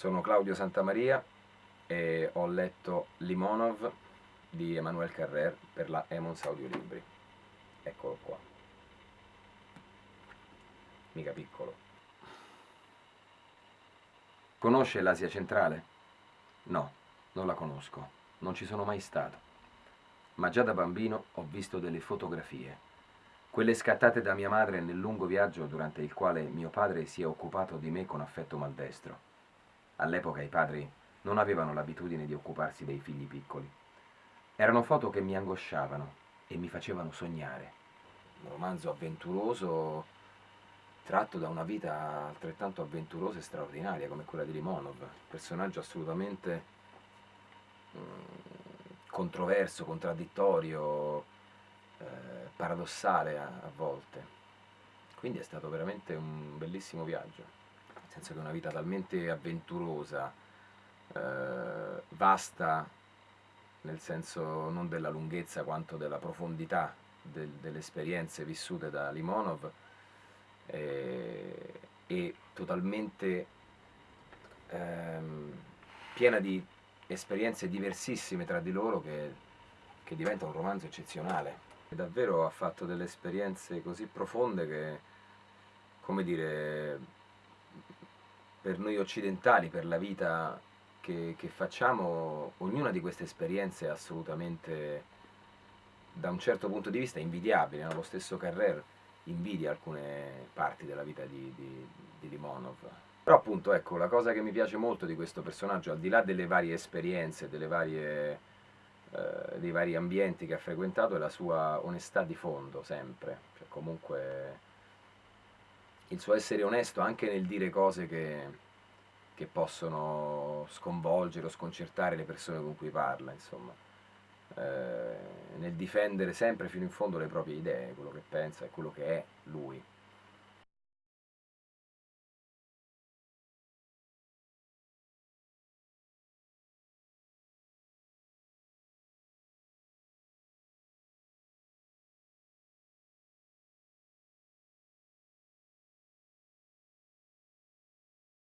Sono Claudio Santamaria e ho letto Limonov di Emmanuel Carrer per la Emons Audiolibri. Eccolo qua. Mica piccolo. Conosce l'Asia centrale? No, non la conosco, non ci sono mai stato. Ma già da bambino ho visto delle fotografie, quelle scattate da mia madre nel lungo viaggio durante il quale mio padre si è occupato di me con affetto maldestro. All'epoca i padri non avevano l'abitudine di occuparsi dei figli piccoli. Erano foto che mi angosciavano e mi facevano sognare. Un romanzo avventuroso tratto da una vita altrettanto avventurosa e straordinaria come quella di Limonov, personaggio assolutamente mm, controverso, contraddittorio, eh, paradossale a, a volte. Quindi è stato veramente un bellissimo viaggio senso che è una vita talmente avventurosa, eh, vasta, nel senso non della lunghezza quanto della profondità del, delle esperienze vissute da Limonov, eh, e totalmente ehm, piena di esperienze diversissime tra di loro che, che diventa un romanzo eccezionale. E davvero ha fatto delle esperienze così profonde che, come dire, per noi occidentali, per la vita che, che, facciamo, ognuna di queste esperienze è assolutamente, da un certo punto di vista, invidiabile. No? Lo stesso Carrer invidia alcune parti della vita di, di, di Limonov. Però appunto, ecco, la cosa che mi piace molto di questo personaggio, al di là delle varie esperienze, delle varie, eh, dei vari ambienti che ha frequentato, è la sua onestà di fondo, sempre. Cioè, comunque il suo essere onesto anche nel dire cose che, che possono sconvolgere o sconcertare le persone con cui parla, insomma. Eh, nel difendere sempre fino in fondo le proprie idee, quello che pensa e quello che è lui.